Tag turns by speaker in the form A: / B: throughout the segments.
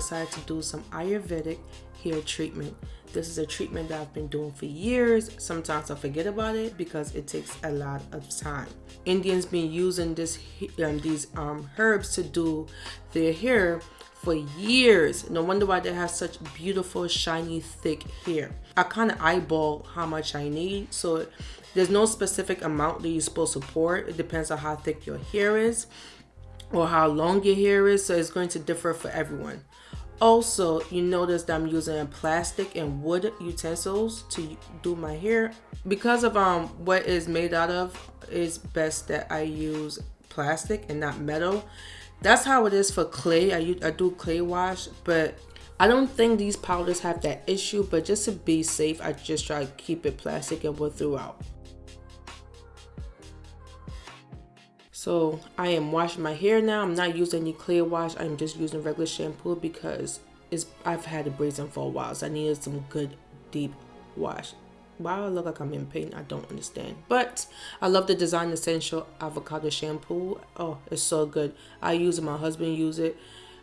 A: decided to do some Ayurvedic hair treatment. This is a treatment that I've been doing for years. Sometimes I forget about it because it takes a lot of time. Indians been using this um, these um, herbs to do their hair for years. No wonder why they have such beautiful, shiny, thick hair. I kind of eyeball how much I need. So there's no specific amount that you're supposed to pour. It depends on how thick your hair is or how long your hair is. So it's going to differ for everyone. Also, you notice that I'm using plastic and wood utensils to do my hair. Because of um what is made out of, it's best that I use plastic and not metal. That's how it is for clay. I, use, I do clay wash, but I don't think these powders have that issue, but just to be safe, I just try to keep it plastic and wood throughout. So I am washing my hair now. I'm not using any clear wash. I'm just using regular shampoo because it's, I've had it brazen for a while. So I needed some good deep wash. Why I look like I'm in pain, I don't understand. But I love the Design Essential Avocado Shampoo. Oh, it's so good. I use it. My husband use it.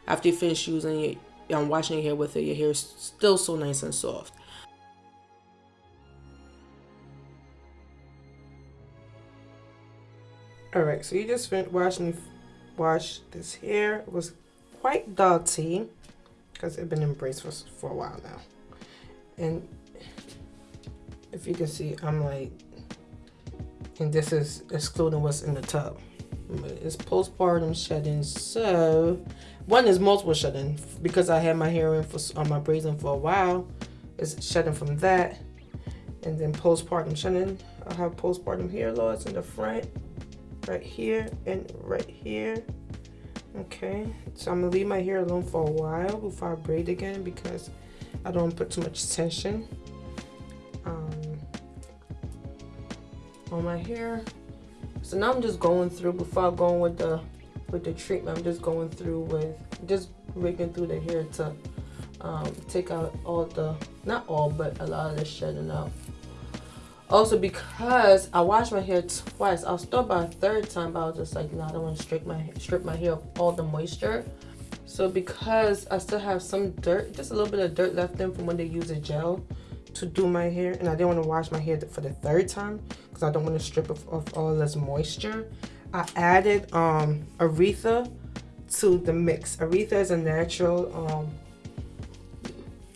A: After you finish using it, I'm washing your hair with it. Your hair is still so nice and soft. All right so you just finished washing wash this hair. It was quite dirty because it's been in brace for, for a while now. And if you can see i'm like and this is excluding what's in the tub. It's postpartum shedding so one is multiple shedding. Because i had my hair in for on my brazen for a while it's shedding from that. And then postpartum shedding. I have postpartum hair loss in the front right here and right here. Okay so I'm gonna leave my hair alone for a while before I braid again because I don't put too much tension. Um, on my hair. So now I'm just going through before I go with the with the treatment I'm just going through with just raking through the hair to um, take out all the not all but a lot of the shedding out also because I washed my hair twice I was thought by a third time but I was just like no I don't want to strip my strip my hair of all the moisture. So because I still have some dirt just a little bit of dirt left in from when they use a gel to do my hair and I didn't want to wash my hair for the third time because I don't want to strip of, of all this moisture. I added um aritha to the mix. aritha is a natural um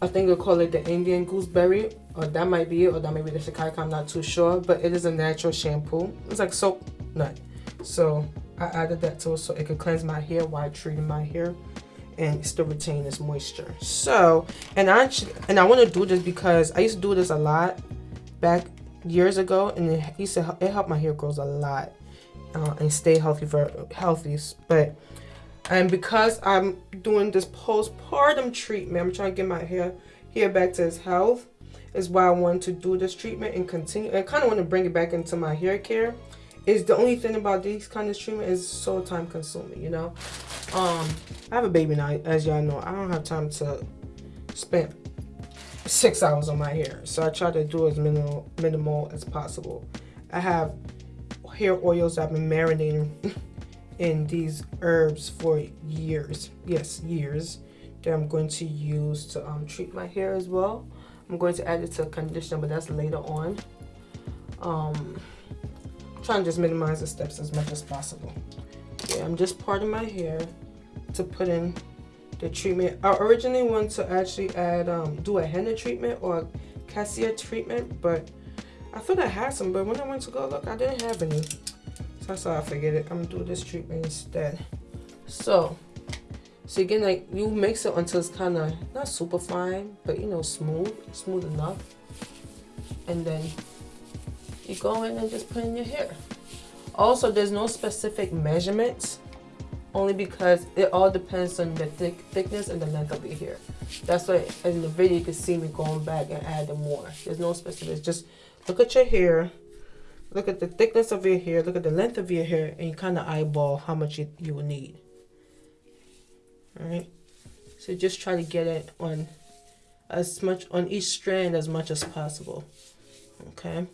A: I think they call it the Indian gooseberry or that might be it or that might be the shikakai i'm not too sure but it is a natural shampoo. It's like soap nut. So i added that to it so it could cleanse my hair while treating my hair and still retain its moisture. So and i and i want to do this because i used to do this a lot back years ago and it used to it helped my hair grows a lot uh, and stay healthy for healthy. But and because i'm doing this postpartum treatment i'm trying to get my hair hair back to its health is why I wanted to do this treatment and continue. I kind of want to bring it back into my hair care. Is the only thing about these kind of treatment is so time consuming, you know. Um, I have a baby now, as y'all know. I don't have time to spend six hours on my hair, so I try to do as minimal minimal as possible. I have hair oils I've been marinating in these herbs for years. Yes, years that I'm going to use to um, treat my hair as well. I'm going to add it to conditioner, but that's later on. Um, trying to just minimize the steps as much as possible. Yeah, I'm just parting my hair to put in the treatment. I originally wanted to actually add, um, do a henna treatment or cassia treatment, but I thought I had some, but when I went to go look, I didn't have any. So that's why I forget it. I'm gonna do this treatment instead. So so again, like you mix it until it's kind of not super fine, but you know, smooth, smooth enough. And then you go in and just put in your hair. Also, there's no specific measurements, only because it all depends on the thick thickness and the length of your hair. That's why in the video you can see me going back and adding more. There's no specifics. Just look at your hair, look at the thickness of your hair, look at the length of your hair, and you kind of eyeball how much you, you will need all right so just try to get it on as much on each strand as much as possible okay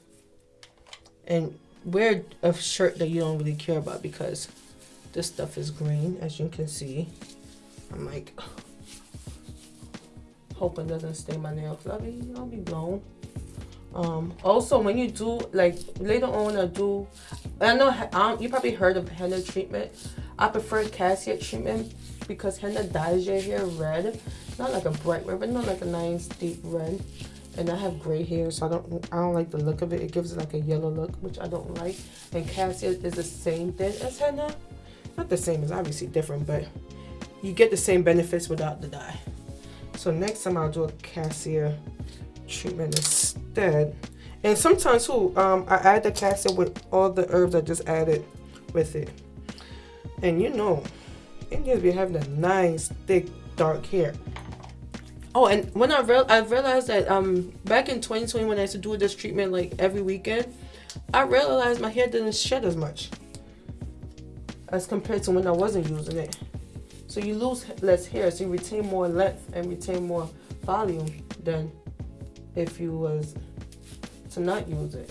A: and wear a shirt that you don't really care about because this stuff is green as you can see I'm like hoping doesn't stain my nails. I'll be, I'll be blown. Um, also, when you do, like, later on, I do, I know um, you probably heard of henna treatment. I prefer cassia treatment because henna dyes your hair red. Not like a bright red, but not like a nice deep red. And I have gray hair, so I don't I don't like the look of it. It gives it like a yellow look, which I don't like. And cassia is the same thing as henna. Not the same, it's obviously different, but you get the same benefits without the dye. So next time I'll do a cassia treatment instead. And sometimes too, um, I add the cassia with all the herbs I just added with it. And you know, Indians be having a nice, thick, dark hair. Oh, and when I real I realized that um back in 2020 when I used to do this treatment like every weekend, I realized my hair didn't shed as much as compared to when I wasn't using it. So you lose less hair, so you retain more length and retain more volume than if you was to not use it.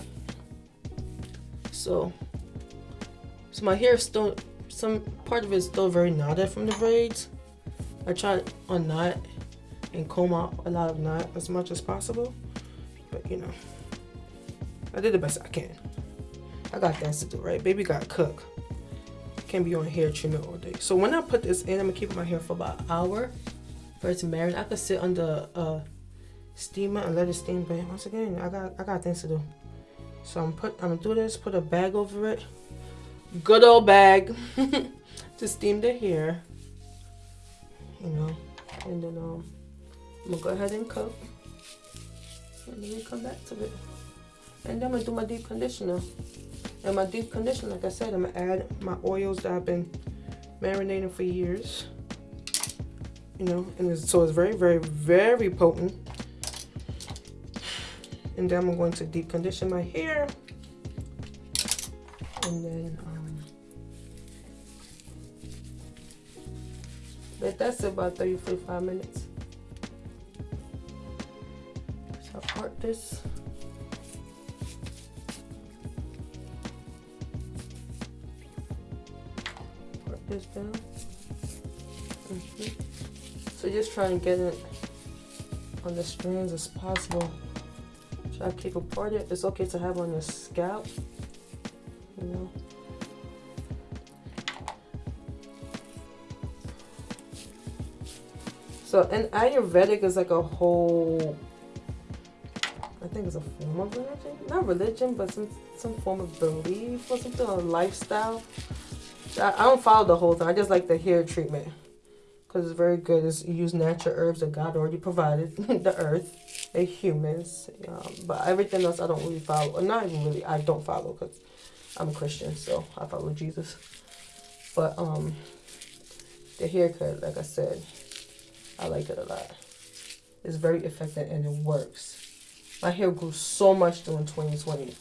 A: So, so my hair is still, some part of it is still very knotted from the braids. I try to unknot and comb out a lot of knot as much as possible. But you know, I did the best I can. I got things to do, right? Baby got cook. Can't be on hair treatment all day. So when I put this in, I'm gonna keep my hair for about an hour for it to marinate. I could sit under a steamer and let it steam, but once again, I got I got things to do. So I'm put I'm gonna do this, put a bag over it. Good old bag to steam the hair. You know, and then um I'm gonna go ahead and cook. And then we come back to it. And then I'm gonna do my deep conditioner. And my deep conditioner, like I said, I'm gonna add my oils that I've been marinating for years. You know, and it's, so it's very, very, very potent. And then I'm going to deep condition my hair. And then um, let that sit about 30 45 minutes. So part this. Part this down. Mm -hmm. So just try and get it on the strands as possible. Try to keep apart it. It's okay to have on your scalp. You know. So, and Ayurvedic is like a whole, I think it's a form of religion. Not religion, but some, some form of belief or something, a lifestyle. I, I don't follow the whole thing. I just like the hair treatment because it's very good. It's, you use natural herbs that God already provided the earth, the humans. Um, but everything else I don't really follow. Or not even really, I don't follow because I'm a Christian, so I follow Jesus. But um, the haircut, like I said, I like it a lot. It's very effective and it works. My hair grew so much during 2020,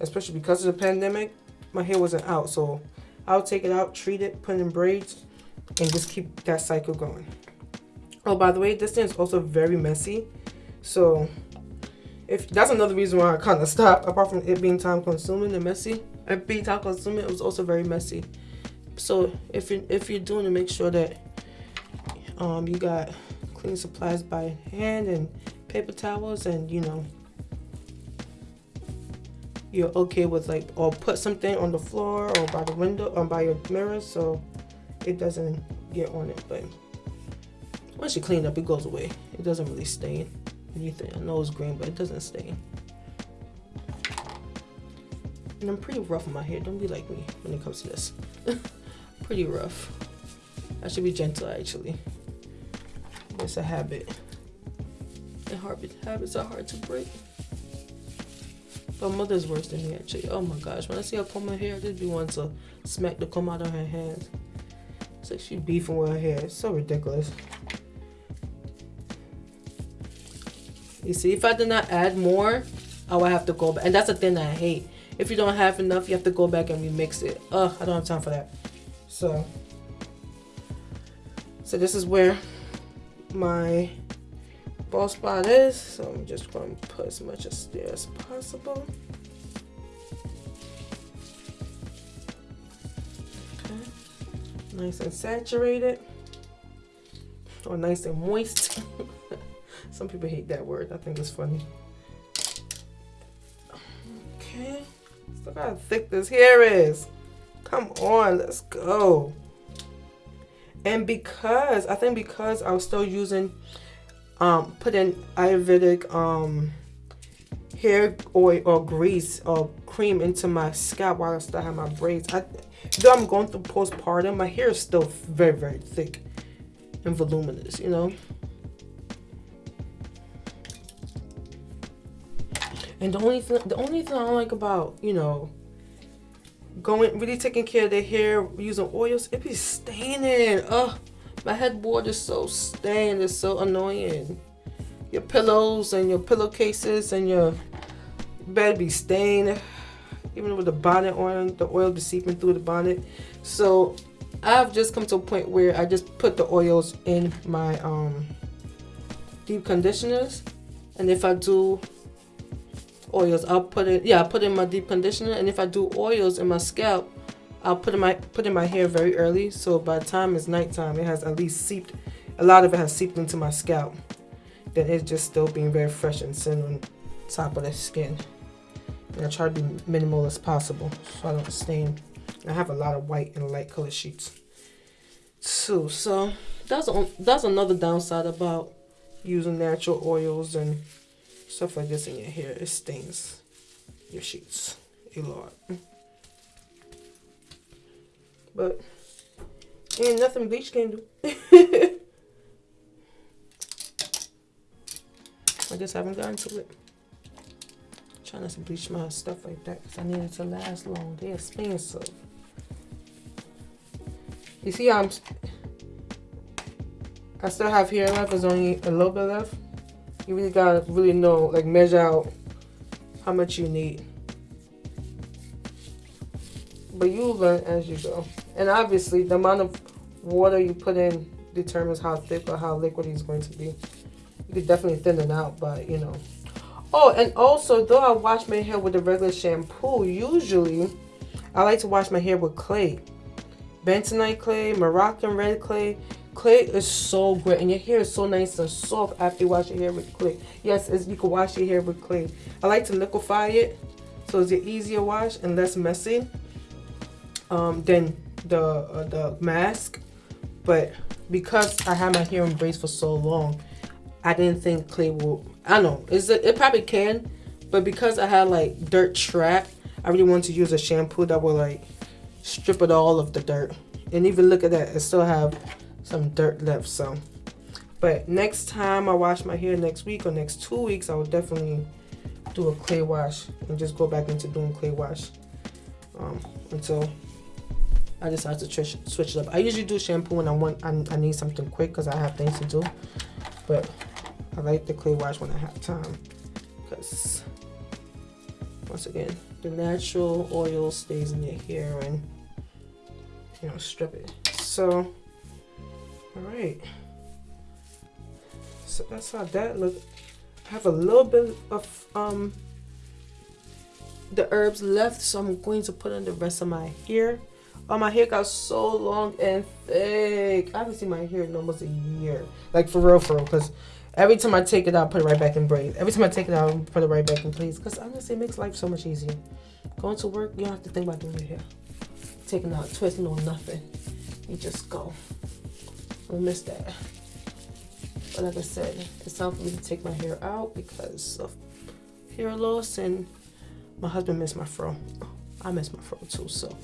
A: especially because of the pandemic. My hair wasn't out, so I'll take it out, treat it, put in braids, and just keep that cycle going. Oh, by the way, this thing is also very messy. So if that's another reason why I kind of stopped, apart from it being time consuming and messy, it being time consuming, it was also very messy. So if you if you're doing it, make sure that um, you got cleaning supplies by hand and paper towels, and you know you're okay with like or put something on the floor or by the window or by your mirror so it doesn't get on it. But once you clean up it goes away. It doesn't really stain anything. I know it's green but it doesn't stain. And I'm pretty rough on my hair. Don't be like me when it comes to this. Pretty rough. I should be gentle actually it's a habit and habits are hard to break but mother's worse than me actually oh my gosh when I see her comb her hair I just be wanting to smack the comb out of her hands it's like she beefing with her hair. It's so ridiculous. You see, if I did not add more, I would have to go back. And that's the thing that I hate. If you don't have enough, you have to go back and remix it. Ugh, I don't have time for that. So, so this is where my ball spot is. So I'm just going to put as much as there as possible. Okay. Nice and saturated or nice and moist Some people hate that word. I think it's funny. Okay. Look how thick this hair is. Come on, let's go. And because I think because I was still using um putting Ayurvedic um hair oil or grease or cream into my scalp while I still have my braids. I, though I'm going through postpartum, my hair is still very, very thick and voluminous, you know? And the only thing, the only thing I don't like about, you know, going, really taking care of the hair using oils, it be staining. Ugh, my headboard is so stained. It's so annoying. Your pillows and your pillowcases and your bed be stained. Even with the bonnet on, the oil be seeping through the bonnet. So I've just come to a point where I just put the oils in my um, deep conditioners. And if I do oils, I'll put it, yeah, I put in my deep conditioner. And if I do oils in my scalp, I'll put in my put in my hair very early. So by the time it's nighttime, it has at least seeped, a lot of it has seeped into my scalp. Then it's just still being very fresh and sitting on top of the skin. And I try to be minimal as possible so I don't stain. I have a lot of white and light color sheets too. So that's that's another downside about using natural oils and stuff like this in your hair. It stains your sheets a lot. But ain't nothing bleach can do. I just haven't gotten to it. Trying to bleach my stuff like that because I need it to last long. They're expensive. You see I'm I still have hair left, there's only a little bit left. You really gotta really know, like measure out how much you need. But you learn as you go. And obviously the amount of water you put in determines how thick or how liquid it's going to be. You could definitely thin it out, but you know, Oh, and also, though I wash my hair with a regular shampoo, usually I like to wash my hair with clay. Bentonite clay, Moroccan red clay. Clay is so great, and your hair is so nice and soft after you wash your hair with clay. Yes, you can wash your hair with clay. I like to liquefy it, so it's an easier wash and less messy um, than the uh, the mask. But because I had my hair in braids for so long, I didn't think clay will I know it probably can, but because I had like dirt trap, I really wanted to use a shampoo that will like strip it all of the dirt. And even look at that, i still have some dirt left. So, but next time I wash my hair next week or next two weeks, I will definitely do a clay wash and just go back into doing clay wash um, until I decide to switch it up. I usually do shampoo when I want I, I need something quick because I have things to do, but I like the clay wash when I have time because once again the natural oil stays in your hair and you know strip it so all right so that's how that look I have a little bit of um the herbs left so I'm going to put on the rest of my hair oh my hair got so long and thick I haven't seen my hair in almost a year like for real for real because Every time I take it out, I put it right back in braids. Every time I take it out, put it right back in place. Because honestly, it makes life so much easier. Going to work, you don't have to think about doing your hair. Taking out, twisting or nothing. You just go. I miss that. But like I said, it's time for me to take my hair out because of hair loss and my husband missed my fro. I miss my fro too, so.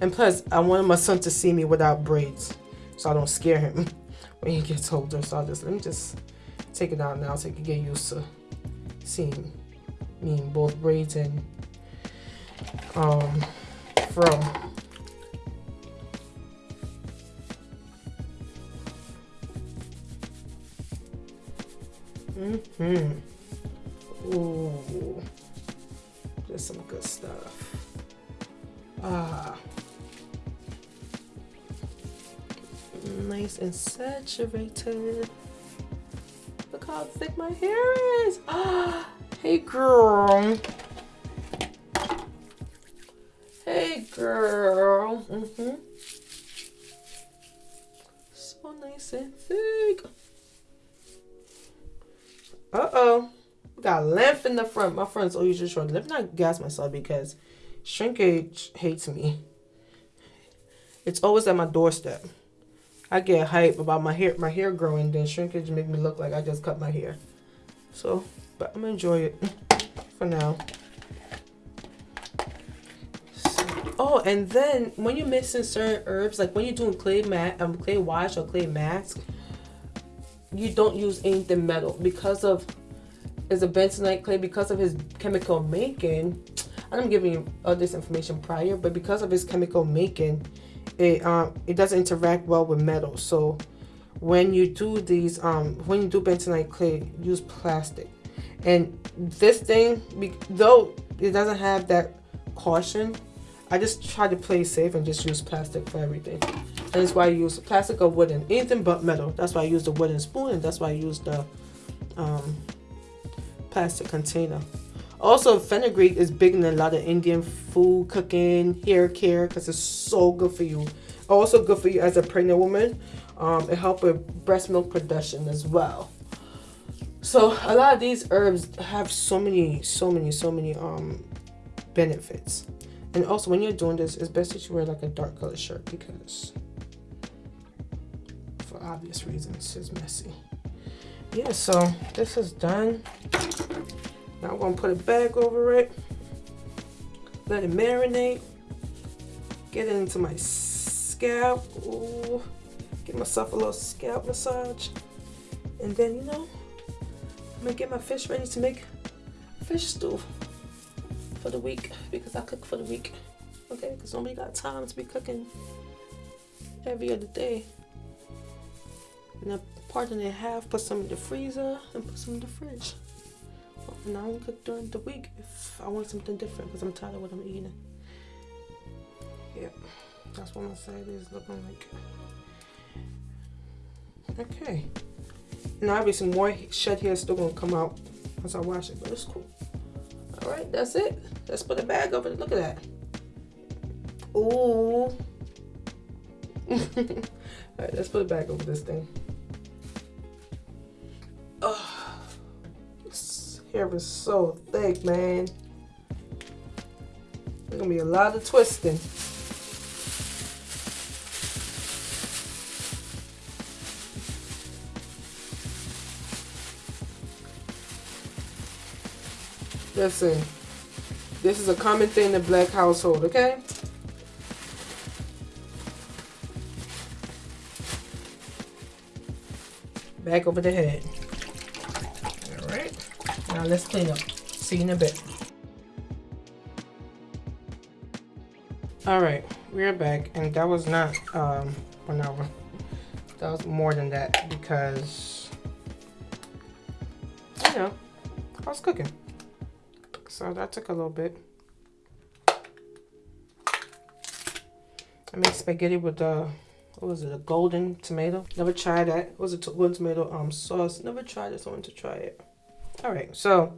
A: And plus, I wanted my son to see me without braids so I don't scare him when he gets older. So I just, let me just take it out now so he can get used to seeing me in both braids and um, fro. Mm-hmm. Ooh. Just some good stuff. Ah. Nice and saturated Look how thick my hair is. Ah. hey, girl. Hey, girl. Mm-hmm. So Uh-oh. Got length in the front. My front's always just short. Let me not gas myself because shrinkage hates me. It's always at my doorstep. I get hype about my hair my hair growing, then shrinkage make me look like I just cut my hair. So, but I'm gonna enjoy it for now. Oh, and then when you're mixing certain herbs, like when you're doing clay mat, um, clay wash or clay mask, you don't use anything metal because of is a bentonite clay because of his chemical making. I'm giving you all this information prior, but because of his chemical making, it um it doesn't interact well with metal. So when you do these um when you do bentonite clay, use plastic. And this thing, though it doesn't have that caution, I just try to play safe and just use plastic for everything. And that's why I use plastic or wooden, anything but metal. That's why I use the wooden spoon and that's why I use the um, plastic container. Also, fenugreek is big in a lot of Indian food, cooking, hair care, because it's so good for you. Also good for you as a pregnant woman. Um, it helps with breast milk production as well. So a lot of these herbs have so many, so many, so many um, benefits. And also when you're doing this, it's best that you wear like a dark color shirt because for obvious reasons, it's messy. Yeah, so this is done. Now I'm gonna put a bag over it. Let it marinate. Get it into my scalp. Ooh, give myself a little scalp massage. And then, you know, I'm gonna get my fish ready to make fish stew for the week because I cook for the week. Okay, because nobody got time to be cooking every other day. And I part in half, put some in the freezer, and put some in the fridge. And I only cook during the week if I want something different because I'm tired of what I'm eating. Yep, that's what my side is looking like. Okay. And obviously more shed hair is still gonna come out once I wash it, but it's cool. All right, that's it. Let's put a bag over it. Look at that. Ooh. All right, let's put a bag over this thing. Hair is so thick, man. There's gonna be a lot of twisting. Listen, this is a common thing in the black household, okay? Back over the head. Let's clean up. See you in a bit. All right, we're back, and that was not um, one hour. That was more than that because, you know, I was cooking. So that took a little bit. I made spaghetti with the, what was it, a golden tomato. Never tried that. It was a golden tomato um sauce. Never tried this. I want to try it. All right, so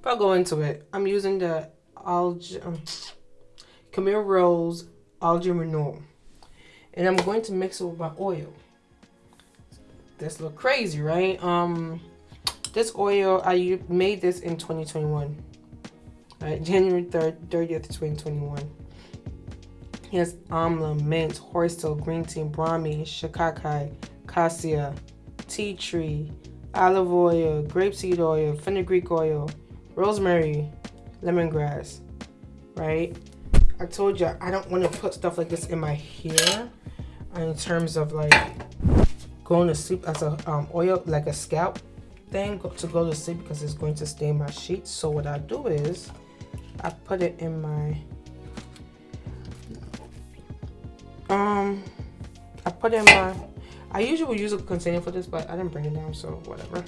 A: if I go into it, I'm using the algae, um, Camille Rose Algae Renewal. And I'm going to mix it with my oil. This look crazy, right? Um, This oil, I made this in 2021 right, January 3rd, 30th, 2021. He has amla, mint, horsetail, green tea, brahmi, shikakai, cassia, tea tree, olive oil, grapeseed oil, fenugreek oil, rosemary, lemongrass, right? I told you I don't want to put stuff like this in my hair in terms of like going to sleep as a um, oil, like a scalp thing to go to sleep because it's going to stain my sheets. So what I do is I put it in my um I put it in my I usually use a container for this but I didn't bring it down so whatever.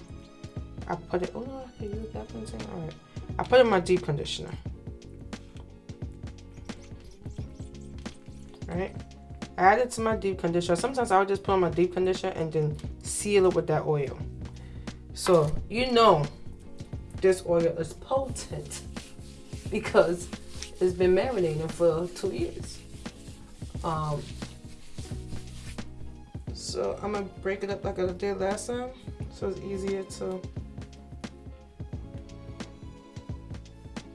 A: I put it oh no I can use that container. All right. I put in my deep conditioner. All right. I add it to my deep conditioner. Sometimes I would just put on my deep conditioner and then seal it with that oil. So you know this oil is potent because it's been marinating for two years. Um, so I'm going to break it up like I did last time so it's easier to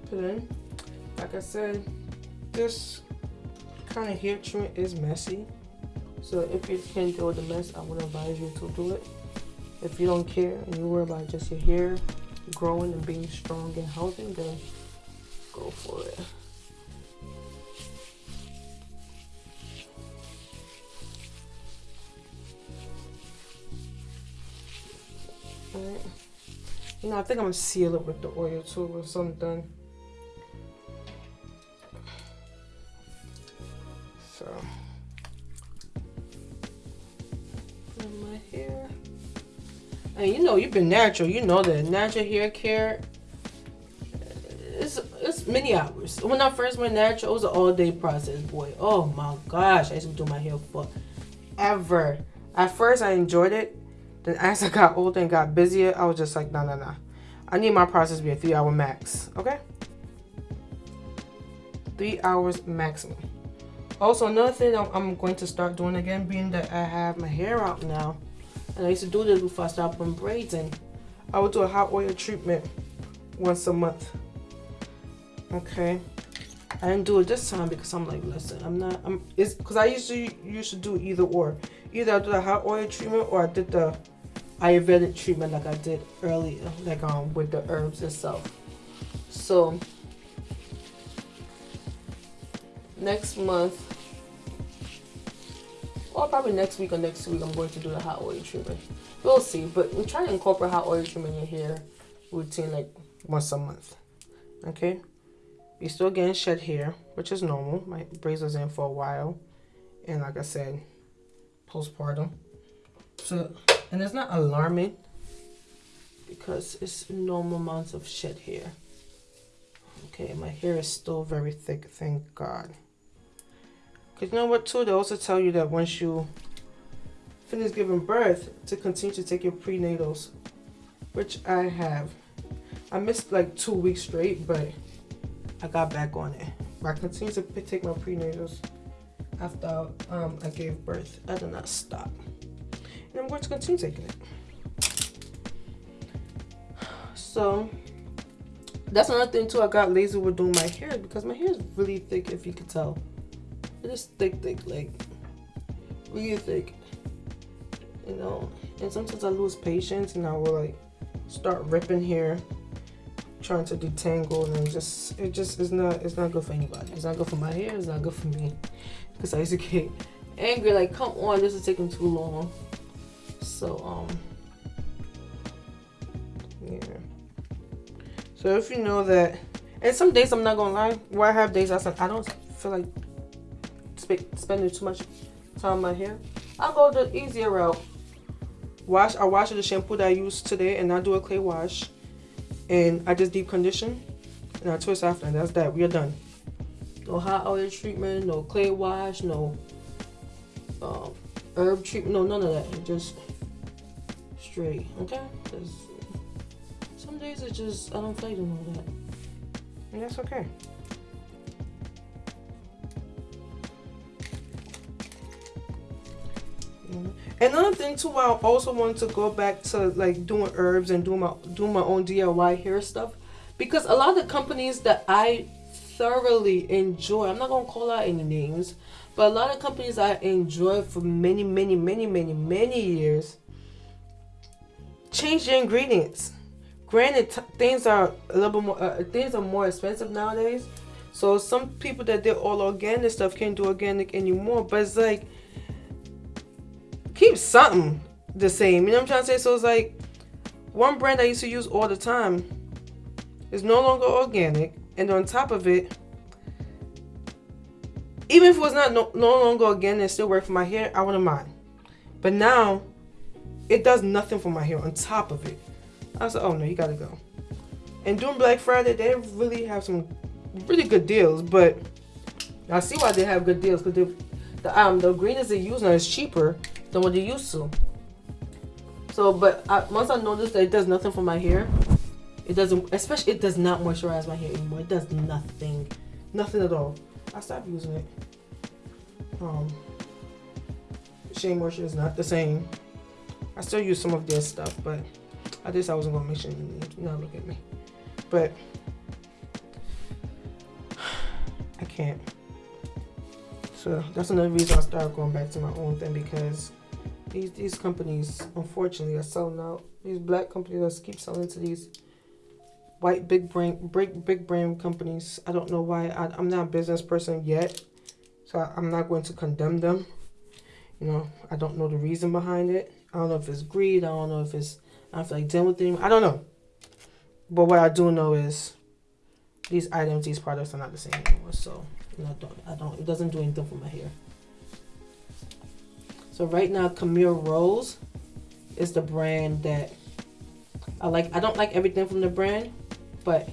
A: put in. Like I said, this kind of hair trim is messy. So if you can deal with the mess, I would advise you to do it. If you don't care and you worry about just your hair growing and being strong and healthy, then go for it. Alright. You know, I think I'm gonna seal it with the oil too or something. So my hair. And you know, you've been natural. You know that natural hair care. It's it's many hours. When I first went natural, it was an all day process, boy. Oh my gosh, I used to do my hair for ever. At first, I enjoyed it then as I got older and got busier, I was just like, no, no, no. I need my process to be a three hour max, okay? Three hours maximum. Also, another thing I'm going to start doing again, being that I have my hair out now, and I used to do this before I started putting braids in, I would do a hot oil treatment once a month. Okay. I didn't do it this time because I'm like, listen, I'm not, I'm, it's because I usually used to do either or. Either I do the hot oil treatment or I did the Ayurvedic treatment like I did earlier, like um with the herbs itself. So next month, or probably next week or next week, I'm going to do the hot oil treatment. We'll see, but we try to incorporate hot oil treatment in your hair routine like once a month. Okay, you're still getting shed hair, which is normal. My braids in for a while, and like I said, postpartum. So and it's not alarming because it's normal amounts of shed hair. Okay, my hair is still very thick, thank God. Because you know what too, they also tell you that once you finish giving birth, to continue to take your prenatals, which I have. I missed like two weeks straight, but I got back on it. But I continue to take my prenatals after um, I gave birth. I did not stop and I'm going to continue taking it. So that's another thing too. I got lazy with doing my hair because my hair is really thick, if you could tell. It is thick, thick, like really thick. You know, and sometimes I lose patience and I will like start ripping hair, trying to detangle, and just it just is not it's not good for anybody. It's not good for my hair. It's not good for me because I used to get angry like, come on, this is taking too long. So, um, yeah. So if you know that, and some days I'm not gonna lie, where I have days I said I don't feel like sp spending too much time on my hair, I'll go the easier route. Wash, I wash with the shampoo that I used today, and I do a clay wash, and I just deep condition, and I twist after, and that's that. We are done. No hot oil treatment, no clay wash, no um, herb treatment, no none of that. Just straight, okay? Because some days it just, I don't feel doing all that. And that's okay. Another thing too, I also want to go back to like doing herbs and doing my doing my own DIY hair stuff because a lot of the companies that I thoroughly enjoy, I'm not gonna call out any names, but a lot of companies I enjoy for many, many, many, many, many years change your ingredients. Granted, things are a little bit more, uh, things are more expensive nowadays. So some people that did all organic stuff can't do organic anymore. But it's like, keep something the same. You know what I'm trying to say? So it's like, one brand I used to use all the time is no longer organic. And on top of it, even if it was not no, no longer organic and still work for my hair, I wouldn't mind. But now it does nothing for my hair on top of it. I was like, oh no, you gotta go. And during Black Friday, they really have some really good deals, but I see why they have good deals because the um the ingredients they use now is cheaper than what they used to. So, but I, once I noticed that it does nothing for my hair, it doesn't, especially it does not moisturize my hair anymore. It does nothing, nothing at all. I stopped using it. Um, Shea Moisture is not the same. I still use some of their stuff, but I just I wasn't gonna mention you not look at me. But I can't. So that's another reason I started going back to my own thing because these these companies unfortunately are selling out. These black companies keep selling to these white big brand big big brand companies. I don't know why. I, I'm not a business person yet, so I, I'm not going to condemn them. You know, I don't know the reason behind it. I don't know if it's greed. I don't know if it's I feel like dealing with them. I don't know. But what I do know is these items, these products are not the same anymore. So you know, I don't, I don't. It doesn't do anything for my hair. So right now, Camille Rose is the brand that I like. I don't like everything from the brand, but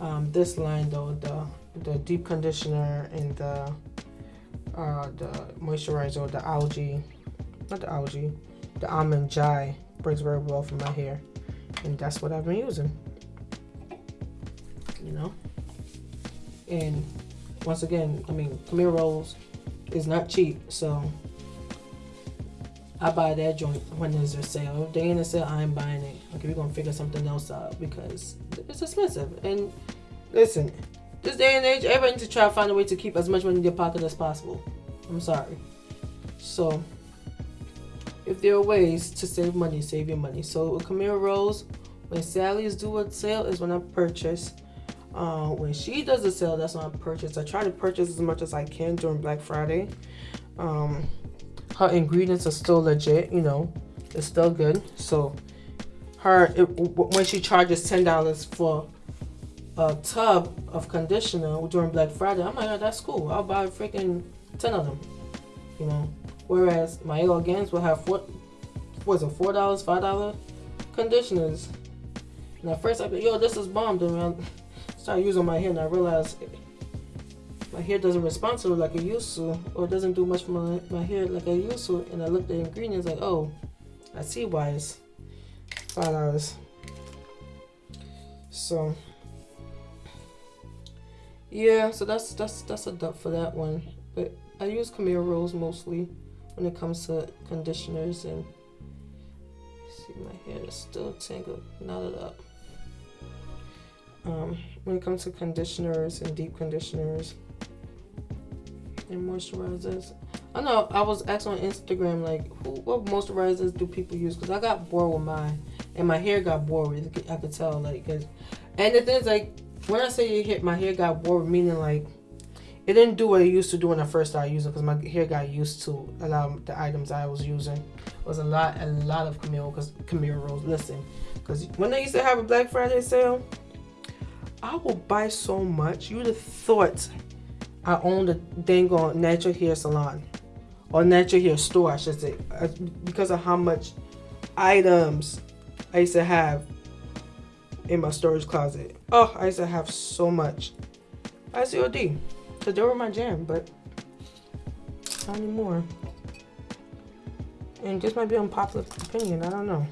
A: um, this line though, the the deep conditioner and the uh, the moisturizer, the algae, not the algae, the almond jai works very well for my hair, and that's what I've been using. You know, and once again, I mean, Camille Rose is not cheap, so I buy that joint when there's a sale. If they in a sale, I ain't buying it. Okay, we're gonna figure something else out because it's expensive. And listen, this day and age, everybody needs to try to find a way to keep as much money in their pocket as possible. I'm sorry. So, if there are ways to save money, save your money. So, with Camille Rose, when Sally's do a sale is when I purchase. Uh, when she does a sale, that's when I purchase. I try to purchase as much as I can during Black Friday. Um, her ingredients are still legit, you know, it's still good. So her it, when she charges ten dollars for a tub of conditioner during Black Friday, I'm like, oh, that's cool. I'll buy freaking ten of them, you know. Whereas my Elegance will have four, was it four dollars, five dollar conditioners. And at first I thought, yo, this is bomb. Then I started using my hair and I realized my hair doesn't respond to it like it used to, or it doesn't do much for my, my hair like it used to. And I looked at the ingredients like, oh, I see why it's five dollars. So yeah, so that's that's that's a dub for that one. But I use Camille Rose mostly when it comes to conditioners and see my hair is still tangled, knotted up. Um, when it comes to conditioners and deep conditioners, and moisturizers. I know I was asking on Instagram like, who, what moisturizers do people use? Because I got bored with mine, and my hair got bored. With I could tell like, cause, and the thing is like, when I say it hit, my hair got bored, meaning like, it didn't do what it used to do when I first started using. Because my hair got used to a lot of the items I was using. It was a lot, a lot of Camille, because Camille Rose. Listen, because when they used to have a Black Friday sale, I will buy so much. You'd have thought I owned a dang on natural hair salon or natural hair store, I should say, uh, because of how much items I used to have in my storage closet. Oh, I used to have so much. ICOD, because they were my jam, but not anymore. And this might be unpopular opinion, I don't know.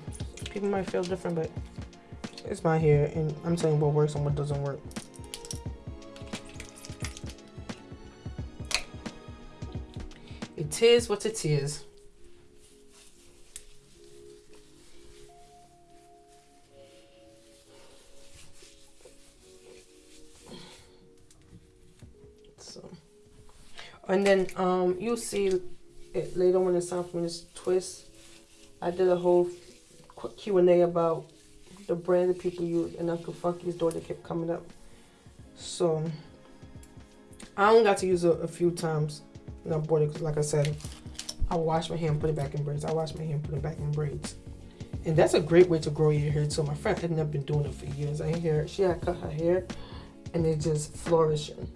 A: People might feel different, but it's my hair, and I'm saying what works and what doesn't work. It is what it is. And then um, you'll see it later when it's time for me to twist. I did a whole Q and A about the brand that people use, and Uncle Funky's daughter kept coming up. So I only got to use it a few times and I bought it because, like I said, I wash my hair and put it back in braids. I wash my hair and put it back in braids. And that's a great way to grow your hair too. My friend had never been doing it for years. I hear she had cut her hair and it just flourishing.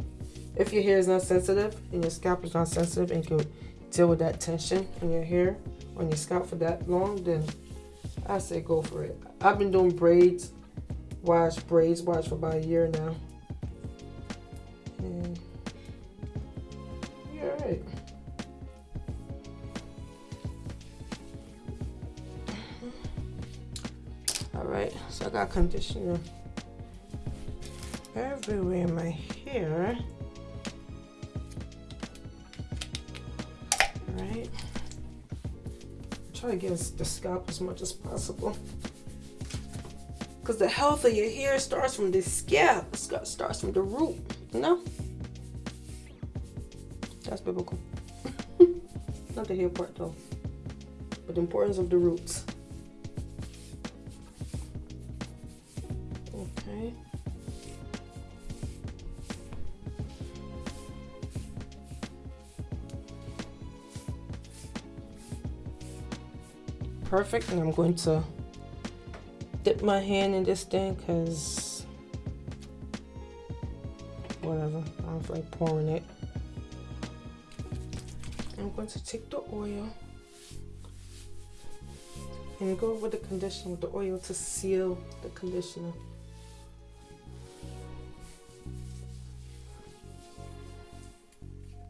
A: If your hair is not sensitive and your scalp is not sensitive and can deal with that tension in your hair on your scalp for that long, then I say go for it. I've been doing braids, wash braids, wash for about a year now. And right. All right, so I got conditioner everywhere in my hair. Right. Try to get the scalp as much as possible. Because the health of your hair starts from the scalp. It starts from the root, you know? That's biblical. Not the hair part though, but the importance of the roots. Perfect, and I'm going to dip my hand in this thing because whatever, I don't like pouring it. I'm going to take the oil and go over the conditioner with the oil to seal the conditioner.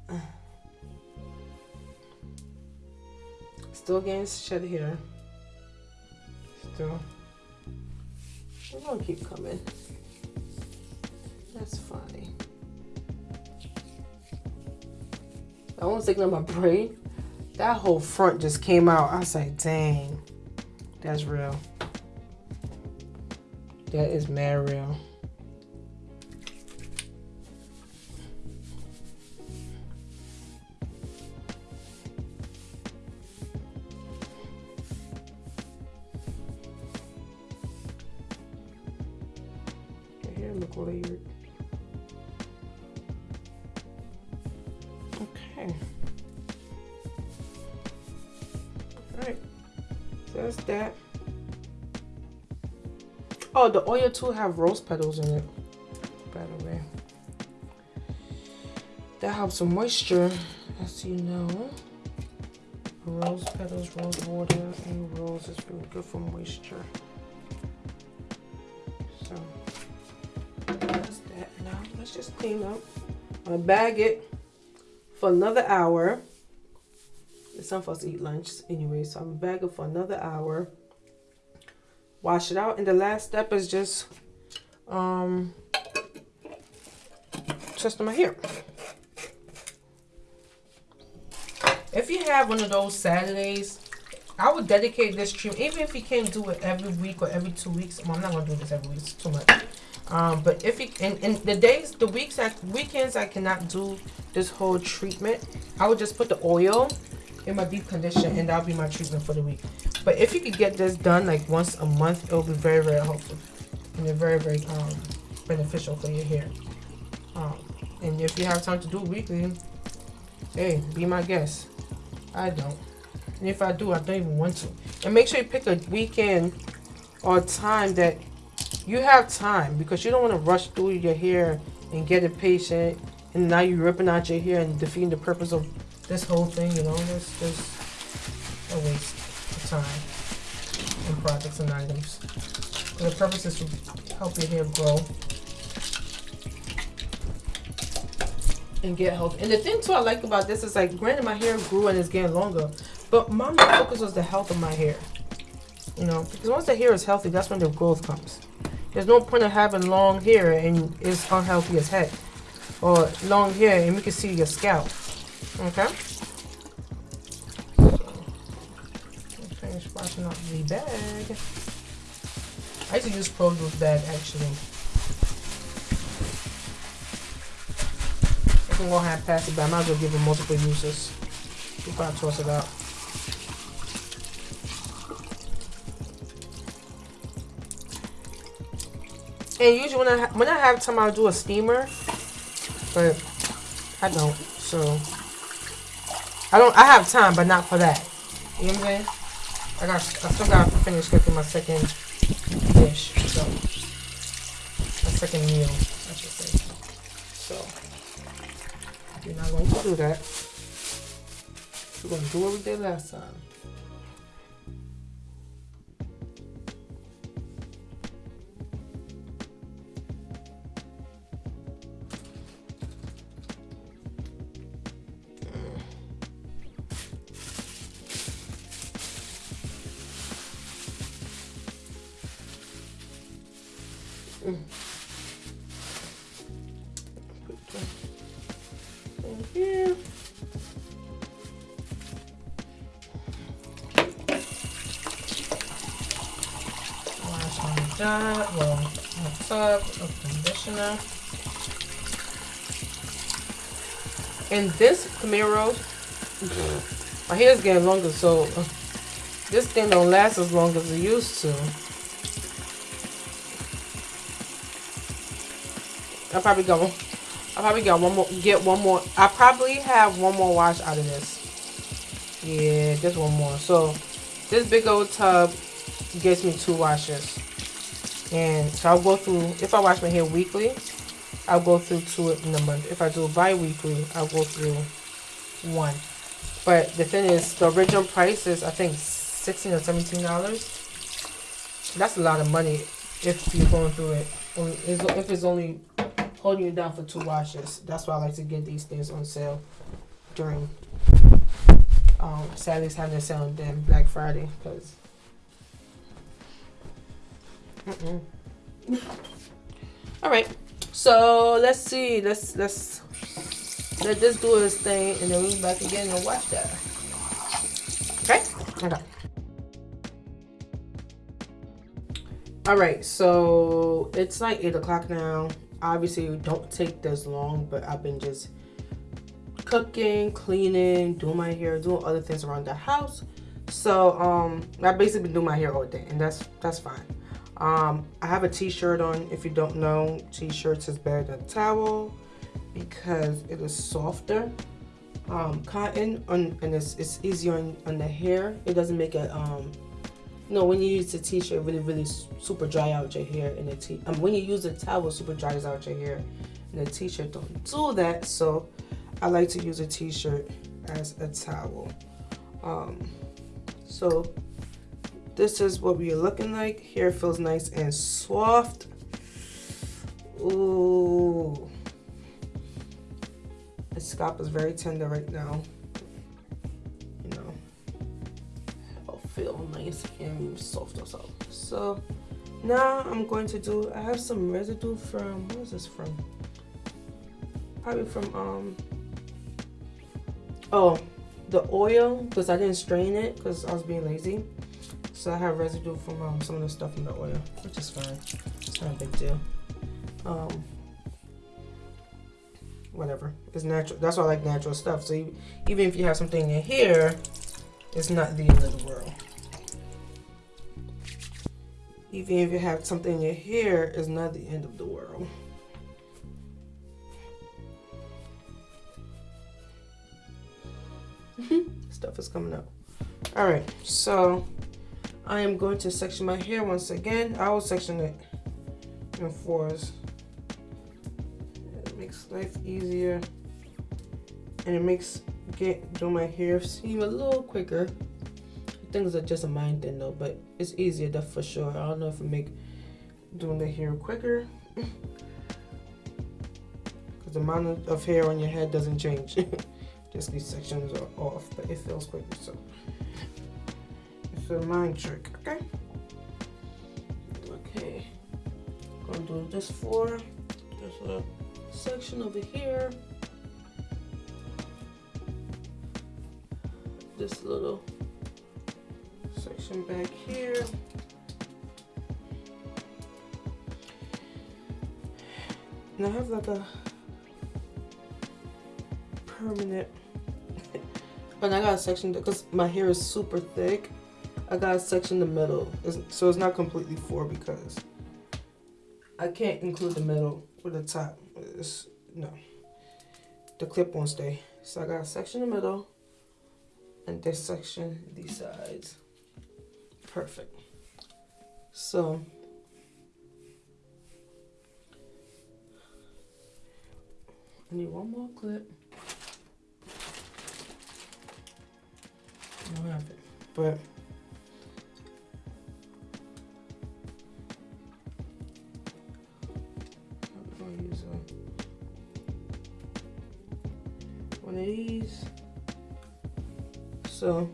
A: Still getting shed hair. Still. We're gonna keep coming. That's fine. I was thinking of my brain. That whole front just came out. I like, dang, that's real. That is mad real. The oil too have rose petals in it. By the way. That helps with moisture, as you know. Rose petals, rose water, and rose is really good for moisture. So that's that. Now let's just clean up. I'm gonna bag it for another hour. It's time for us to eat lunch anyway, so I'm gonna bag it for another hour. Wash it out, and the last step is just um testing my hair. If you have one of those Saturdays, I would dedicate this treatment, even if you can't do it every week or every two weeks. Well, I'm not gonna do this every week; it's too much. Um, but if you in, in the days, the weeks, I, weekends, I cannot do this whole treatment. I would just put the oil in my deep condition, and that'll be my treatment for the week. But if you could get this done like once a month, it'll be very, very helpful and very, very um, beneficial for your hair. Um, and if you have time to do weekly, hey, be my guest. I don't. And if I do, I don't even want to. And make sure you pick a weekend or time that you have time because you don't want to rush through your hair and get impatient and now you're ripping out your hair and defeating the purpose of this whole thing, you know, it's just a waste time and products and items. And the purpose is to help your hair grow and get healthy. And the thing too I like about this is like granted my hair grew and it's getting longer, but my focus was the health of my hair. You know, because once the hair is healthy, that's when the growth comes. There's no point of having long hair and it's unhealthy as heck. Or long hair and we can see your scalp. Okay? Finish washing up the bag. I used to use produce bag actually. I'm gonna have pass it, but I might as well give it multiple uses I toss it out. And usually when I when I have time, I'll do a steamer, but I don't. So I don't. I have time, but not for that. You know what I'm saying? I got. I still got to finish cooking my second dish. So my second meal, I should say. So we're not going to do that. We're going to do what we did last time. Camaro, my hair's getting longer, so uh, this thing don't last as long as it used to. I probably got one. I probably got one more. Get one more. I probably have one more wash out of this. Yeah, just one more. So this big old tub gets me two washes. And so I'll go through, if I wash my hair weekly, I'll go through two in a month. If I do bi-weekly, I'll go through one. But the thing is, the original price is, I think, 16 or $17. That's a lot of money if you're going through it. If it's only holding you down for two washes. That's why I like to get these things on sale during um, Saturday's having a sale then Black Friday because Mm-mm. All right. So let's see. Let's let's let this do its thing, and then we'll be back again and watch that. Okay. Okay. All right. So it's like eight o'clock now. Obviously, it don't take this long, but I've been just cooking, cleaning, doing my hair, doing other things around the house. So um, I've basically been doing my hair all day, and that's that's fine. Um, I have a t-shirt on. If you don't know, t-shirts is better than towel because it is softer. Um, cotton on, and it's, it's easier on, on the hair. It doesn't make it, um, know, when you use a t-shirt, really, really super dry out your hair. And the t um, when you use a towel, super dries out your hair. And the t-shirt don't do that. So I like to use a t-shirt as a towel. Um, so this is what we're looking like. Hair feels nice and soft. Ooh. The scalp is very tender right now. You know, it'll feel nice and soft also. So now I'm going to do, I have some residue from, what is this from? Probably from, um, oh, the oil, because I didn't strain it because I was being lazy. So I have residue from um, some of the stuff in the oil, which is fine. It's not a big deal. Um, whatever. It's natural. That's why I like natural stuff. So you, even if you have something in here, it's not the end of the world. Even if you have something in here, it's not the end of the world. Stuff is coming up. All right, so I am going to section my hair once again. I will section it in fours. Makes life easier and it makes get doing my hair seem a little quicker. Things are just a mind thing though, but it's easier that's for sure. I don't know if it make doing the hair quicker. Because the amount of hair on your head doesn't change. just these sections are off, but it feels quicker so it's a mind trick, okay? Okay, gonna do this for there's a section over here. This little section back here. And I have like a permanent, but I got a section because my hair is super thick I got a section the middle. so it's not completely four because I can't include the middle with the top. It's, no. The clip won't stay. So I got a section in the middle and this section, these sides. Perfect. So I need one more clip. I don't have it, but So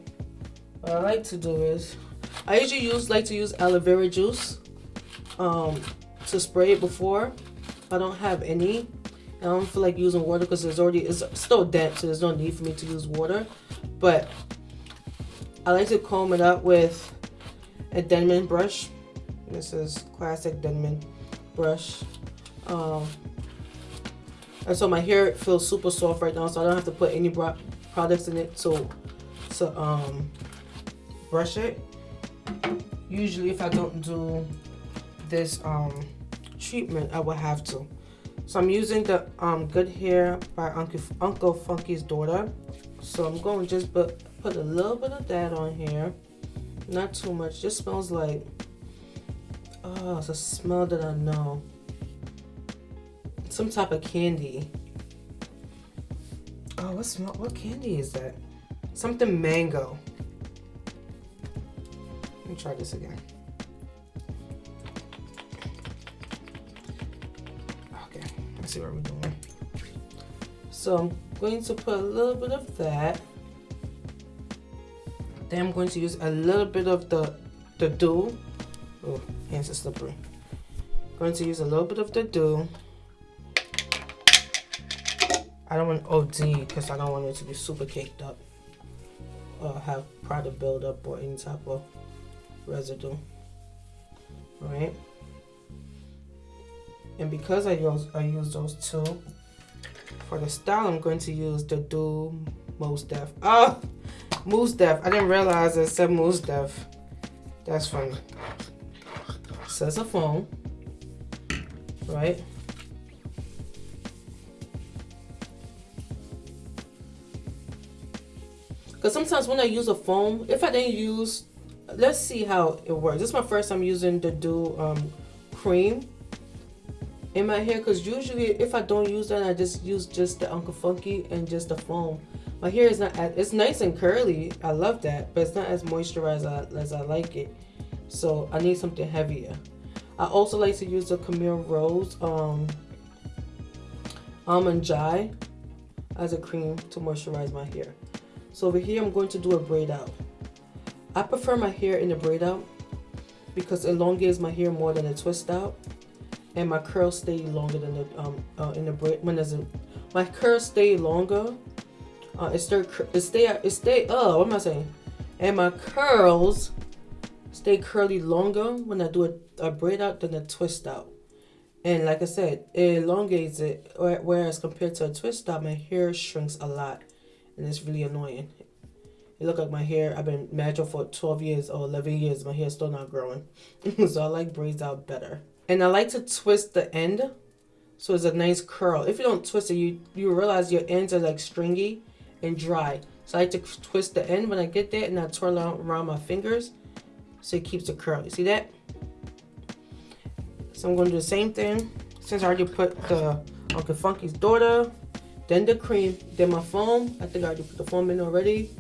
A: what I like to do is I usually use like to use aloe vera juice um, to spray it before. I don't have any. I don't feel like using water because it's already it's still damp, so there's no need for me to use water. But I like to comb it up with a Denman brush. This is classic Denman brush. Um, And so my hair feels super soft right now, so I don't have to put any products in it to, to um, brush it. Usually if I don't do this um, treatment, I will have to. So I'm using the um, Good Hair by Uncle, Uncle Funky's daughter. So I'm going to just put, put a little bit of that on here. Not too much. Just smells like, oh, it's a smell that I know. Some type of candy. Oh, what smell? What candy is that? Something mango. Let me try this again. Okay, let's see what we're doing. So I'm going to put a little bit of that. Then I'm going to use a little bit of the, the Doux. Oh, hands are slippery. Going to use a little bit of the Doux. I don't want OD because I don't want it to be super caked up. Or have product buildup or any type of residue. right And because I use I use those two, for the style I'm going to use the Doux Mousse Def. Oh! Mousse Def. I didn't realize it said Mousse Def. That's funny. Says a phone. Right? Because sometimes when I use a foam, if I didn't use, let's see how it works. This is my first time using the Doux um, cream in my hair because usually if I don't use that, I just use just the Uncle Funky and just the foam. My hair is not as, it's nice and curly. I love that but it's not as moisturized as I like it. So I need something heavier. I also like to use the Camille Rose um, Almond Joy as a cream to moisturize my hair so over here I'm going to do a braid out I prefer my hair in a braid out because it elongates my hair more than a twist out and my curls stay longer than the um uh, in the braid when there's a my curls stay longer uh, it stay, it stay, it stay, oh, what am I saying? And my curls stay curly longer when I do a, a braid out than a twist out. And like I said, it elongates it, whereas compared to a twist out, my hair shrinks a lot. And it's really annoying. It look like my hair, I've been natural for 12 years or 11 years, my hair's still not growing. so I like braids out better. And I like to twist the end so it's a nice curl. If you don't twist it, you, you realize your ends are like stringy and dry. So I like to twist the end when I get there and I twirl it around my fingers so it keeps the curl you See that? So I'm going to do the same thing. Since I already put the Uncle Funky's daughter, then the cream, then my foam. I think I already put the foam in already.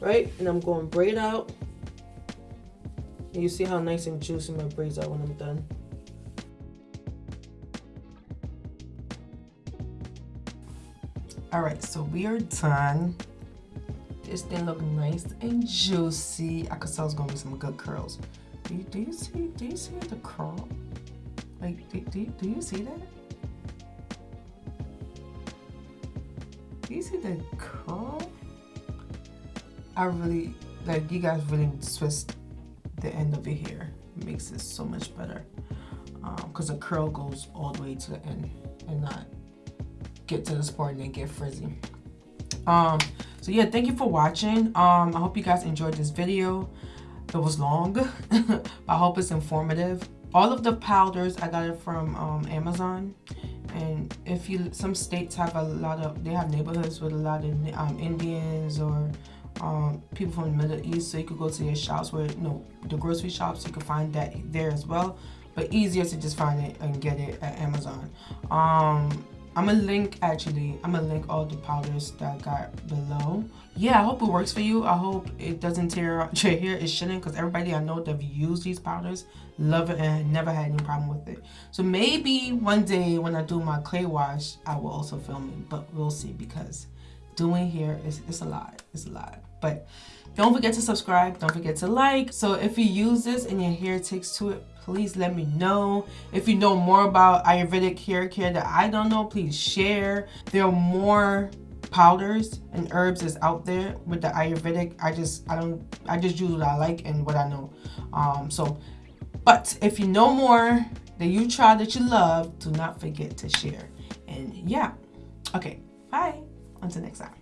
A: Right? And I'm going braid out. And you see how nice and juicy my braids are when I'm done. all right so we are done this thing look nice and juicy i could tell it's gonna be some good curls do you, do you see do you see the curl like do, do, do you see that do you see the curl i really like you guys really twist the end of your hair. It makes it so much better. Because um, the curl goes all the way to the end and not get to this part and then get frizzy. Um so yeah thank you for watching. Um i hope you guys enjoyed this video. It was long but i hope it's informative. All of the powders i got it from um, amazon and if you some states have a lot of they have neighborhoods with a lot of um, indians or um, people from the middle east. So you could go to their shops where you know the grocery shops you can find that there as well. But easier to just find it and get it at amazon. Um I'm gonna link actually, I'm gonna link all the powders that I got below. Yeah, I hope it works for you. I hope it doesn't tear out your hair. It shouldn't because everybody I know that have used these powders love it and never had any problem with it. So maybe one day when I do my clay wash, I will also film it, but we'll see because doing hair is it's a lot. It's a lot. But don't forget to subscribe. Don't forget to like. So if you use this and your hair takes to it, please let me know. If you know more about Ayurvedic hair care that I don't know, please share. There are more powders and herbs is out there with the Ayurvedic. I just I don't I just use what I like and what I know. Um so but if you know more
B: that you try that you love, do not forget to share. And yeah, okay, bye. Until next time.